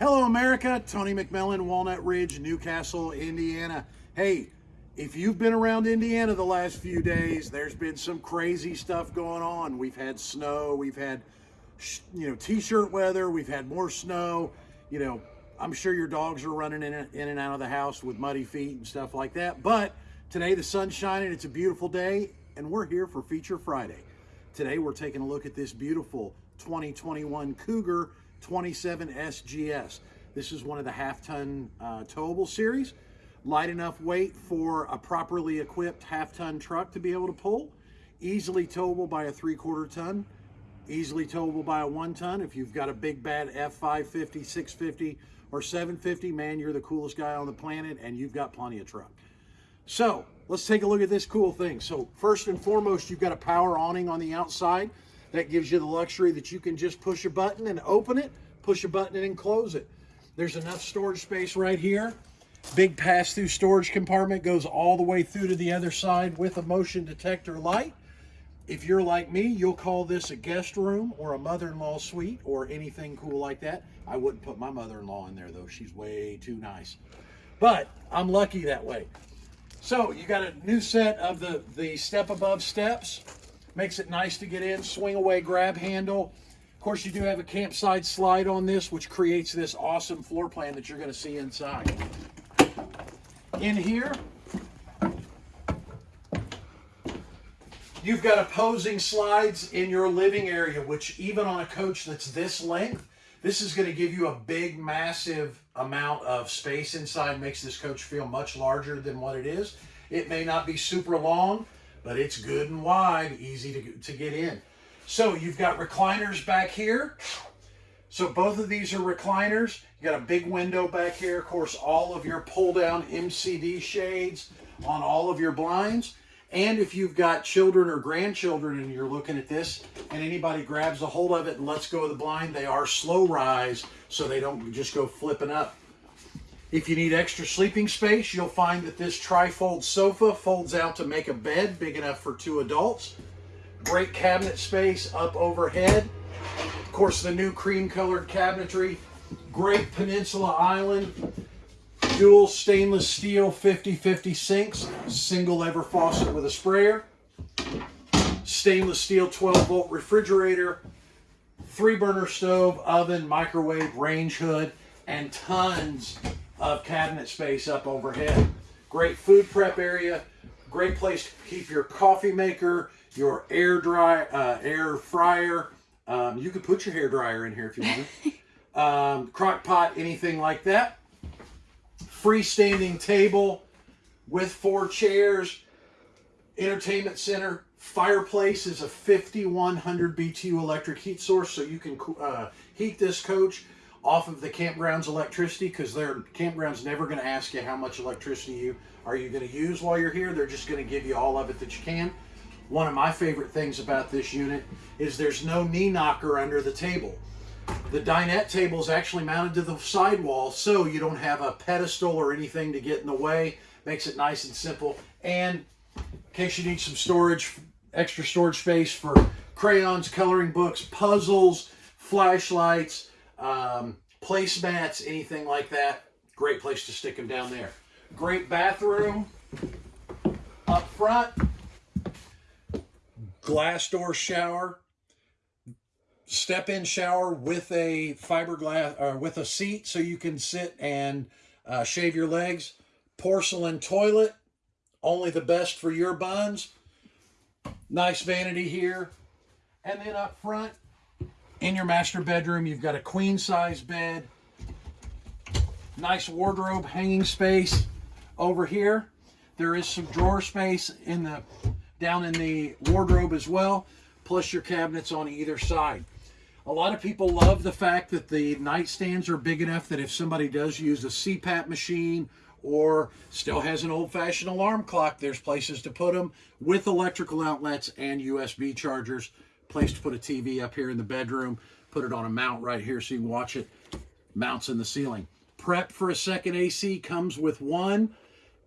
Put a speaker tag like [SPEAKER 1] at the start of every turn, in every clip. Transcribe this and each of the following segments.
[SPEAKER 1] Hello, America. Tony McMillan, Walnut Ridge, New Castle, Indiana. Hey, if you've been around Indiana the last few days, there's been some crazy stuff going on. We've had snow, we've had, you know, t-shirt weather, we've had more snow. You know, I'm sure your dogs are running in, in and out of the house with muddy feet and stuff like that. But today the sun's shining, it's a beautiful day, and we're here for Feature Friday. Today we're taking a look at this beautiful 2021 Cougar 27 SGS. This is one of the half-ton uh, towable series. Light enough weight for a properly equipped half-ton truck to be able to pull. Easily towable by a three-quarter ton. Easily towable by a one-ton. If you've got a big bad F550, 650, or 750, man, you're the coolest guy on the planet and you've got plenty of truck. So let's take a look at this cool thing. So first and foremost, you've got a power awning on the outside. That gives you the luxury that you can just push a button and open it, push a button and close it. There's enough storage space right here. Big pass-through storage compartment goes all the way through to the other side with a motion detector light. If you're like me, you'll call this a guest room or a mother-in-law suite or anything cool like that. I wouldn't put my mother-in-law in there though. She's way too nice. But I'm lucky that way. So you got a new set of the, the step above steps. Makes it nice to get in, swing away grab handle. Of course, you do have a campsite slide on this, which creates this awesome floor plan that you're gonna see inside. In here, you've got opposing slides in your living area, which even on a coach that's this length, this is gonna give you a big, massive amount of space inside, makes this coach feel much larger than what it is. It may not be super long, but it's good and wide, easy to, to get in. So you've got recliners back here. So both of these are recliners. You got a big window back here. Of course, all of your pull down MCD shades on all of your blinds. And if you've got children or grandchildren and you're looking at this and anybody grabs a hold of it and lets go of the blind, they are slow rise so they don't just go flipping up. If you need extra sleeping space, you'll find that this trifold sofa folds out to make a bed big enough for two adults. Great cabinet space up overhead. Of course, the new cream colored cabinetry. Great Peninsula Island. Dual stainless steel 50-50 sinks. Single lever faucet with a sprayer. Stainless steel 12 volt refrigerator. Three burner stove, oven, microwave, range hood, and tons of cabinet space up overhead. Great food prep area, great place to keep your coffee maker, your air dry, uh, air fryer. Um, you could put your hair dryer in here if you want. um, crock pot, anything like that. Freestanding table with four chairs. Entertainment center. Fireplace is a 5100 BTU electric heat source, so you can uh, heat this coach off of the campground's electricity because their campground's never going to ask you how much electricity you are you going to use while you're here. They're just going to give you all of it that you can. One of my favorite things about this unit is there's no knee knocker under the table. The dinette table is actually mounted to the sidewall so you don't have a pedestal or anything to get in the way. Makes it nice and simple. And in case you need some storage, extra storage space for crayons, coloring books, puzzles, flashlights, um, placemats, anything like that, great place to stick them down there. Great bathroom up front, glass door shower, step-in shower with a fiberglass or uh, with a seat so you can sit and uh, shave your legs. Porcelain toilet, only the best for your buns. Nice vanity here. And then up front, in your master bedroom, you've got a queen size bed, nice wardrobe hanging space over here. There is some drawer space in the down in the wardrobe as well, plus your cabinets on either side. A lot of people love the fact that the nightstands are big enough that if somebody does use a CPAP machine or still has an old-fashioned alarm clock, there's places to put them with electrical outlets and USB chargers place to put a TV up here in the bedroom, put it on a mount right here so you watch it, mounts in the ceiling. Prep for a second AC comes with one,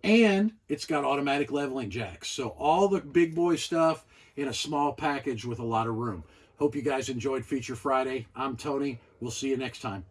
[SPEAKER 1] and it's got automatic leveling jacks. So all the big boy stuff in a small package with a lot of room. Hope you guys enjoyed Feature Friday. I'm Tony. We'll see you next time.